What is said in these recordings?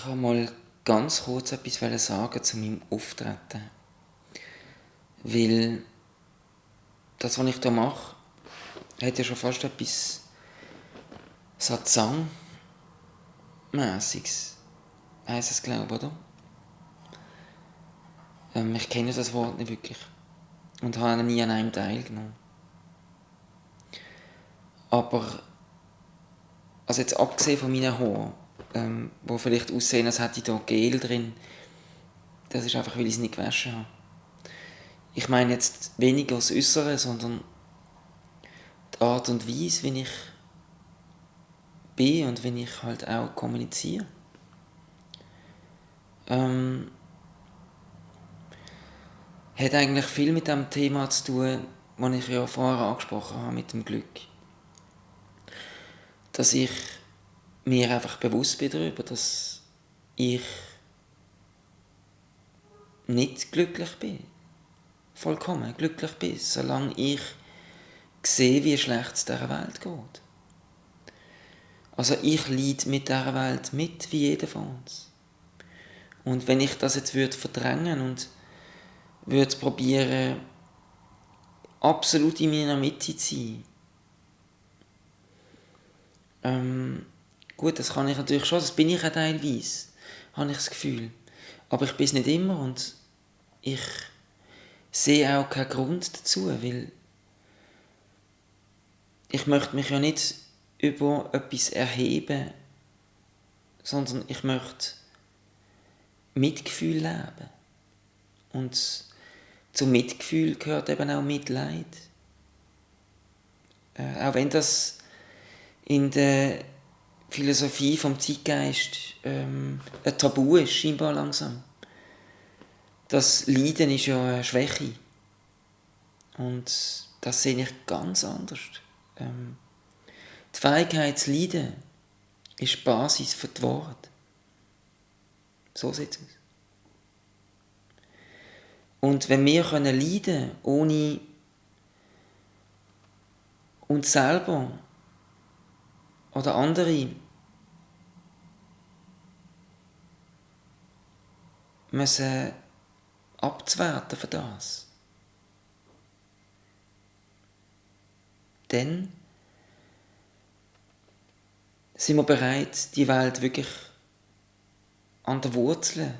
Ich habe mal ganz kurz etwas sagen zu meinem Auftreten. Weil das, was ich hier mache, hat ja schon fast etwas Satsang-mässiges. Heisst es, glaube ich, oder? Ähm, ich kenne das Wort nicht wirklich. Und habe nie an einem teilgenommen. Aber, also jetzt abgesehen von meinen Haaren, ähm, wo vielleicht aussehen, als hätte ich da Gel drin. Das ist einfach, weil ich es nicht gewaschen habe. Ich meine jetzt weniger das Äußere, sondern die Art und Weise, wie ich bin und wie ich halt auch kommuniziere. Ähm, hat eigentlich viel mit dem Thema zu tun, das ich ja vorher angesprochen habe, mit dem Glück. Dass ich mir einfach bewusst bin darüber, dass ich nicht glücklich bin. Vollkommen glücklich bin, solange ich sehe, wie schlecht es dieser Welt geht. Also ich leide mit dieser Welt mit, wie jeder von uns. Und wenn ich das jetzt würde verdrängen und würde probieren, absolut in meiner Mitte zu sein, ähm, Gut, das kann ich natürlich schon, das bin ich auch teilweise, habe ich das Gefühl. Aber ich bin es nicht immer und ich sehe auch keinen Grund dazu, weil ich möchte mich ja nicht über etwas erheben, sondern ich möchte Mitgefühl leben. Und zum Mitgefühl gehört eben auch Mitleid. Äh, auch wenn das in der Philosophie vom Zeitgeist ähm, ein Tabu ist, scheinbar langsam. Das Leiden ist ja eine Schwäche. Und das sehe ich ganz anders. Ähm, die Fähigkeit zu leiden ist die Basis für die Wahrheit. So sieht es aus. Und wenn wir können leiden ohne uns selber oder andere müssen abzuwerten für das. Dann sind wir bereit, die Welt wirklich an der Wurzel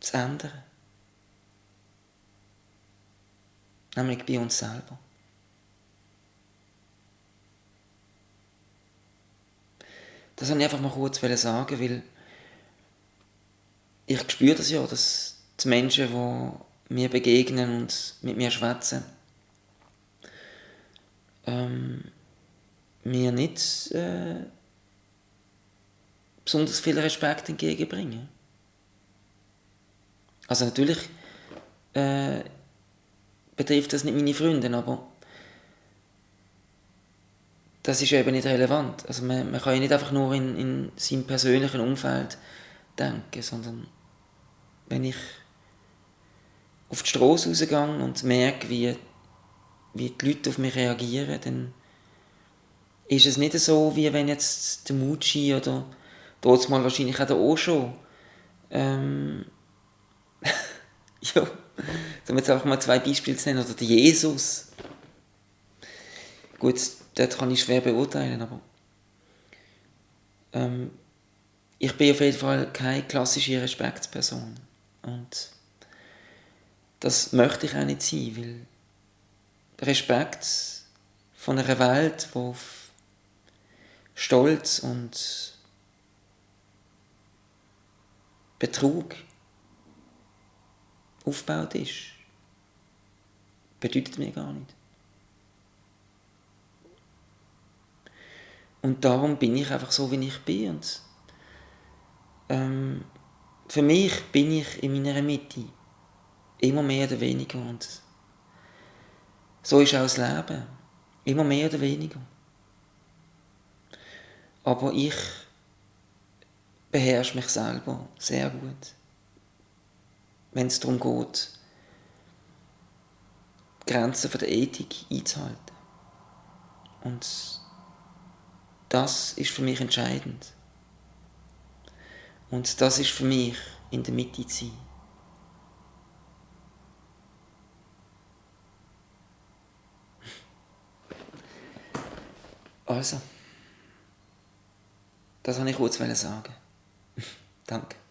zu ändern. Nämlich bei uns selber. Das wollte ich einfach mal kurz sagen, weil ich spüre das ja, dass die Menschen, die mir begegnen und mit mir schwätzen, ähm, mir nicht äh, besonders viel Respekt entgegenbringen. Also natürlich äh, betrifft das nicht meine Freunde, aber das ist eben nicht relevant. Also man, man kann ja nicht einfach nur in, in seinem persönlichen Umfeld denken, sondern wenn ich auf die Straße rausgehe und merke, wie, wie die Leute auf mich reagieren, dann ist es nicht so, wie wenn jetzt der Mucci oder dort mal wahrscheinlich auch der Osho ähm, ja, um jetzt einfach mal zwei Beispiele zu nennen, oder der Jesus. Gut, das kann ich schwer beurteilen, aber ähm, ich bin auf jeden Fall keine klassische Respektsperson. Und das möchte ich auch nicht sein, weil Respekt von einer Welt, die auf Stolz und Betrug aufgebaut ist, bedeutet mir gar nicht. Und darum bin ich einfach so, wie ich bin. Und, ähm, für mich bin ich in meiner Mitte. Immer mehr oder weniger. Und so ist auch das Leben. Immer mehr oder weniger. Aber ich beherrsche mich selber sehr gut. Wenn es darum geht, Grenzen der Ethik einzuhalten. Und das ist für mich entscheidend. Und das ist für mich in der Mitte zu sein. Also, das wollte ich kurz sagen. Danke.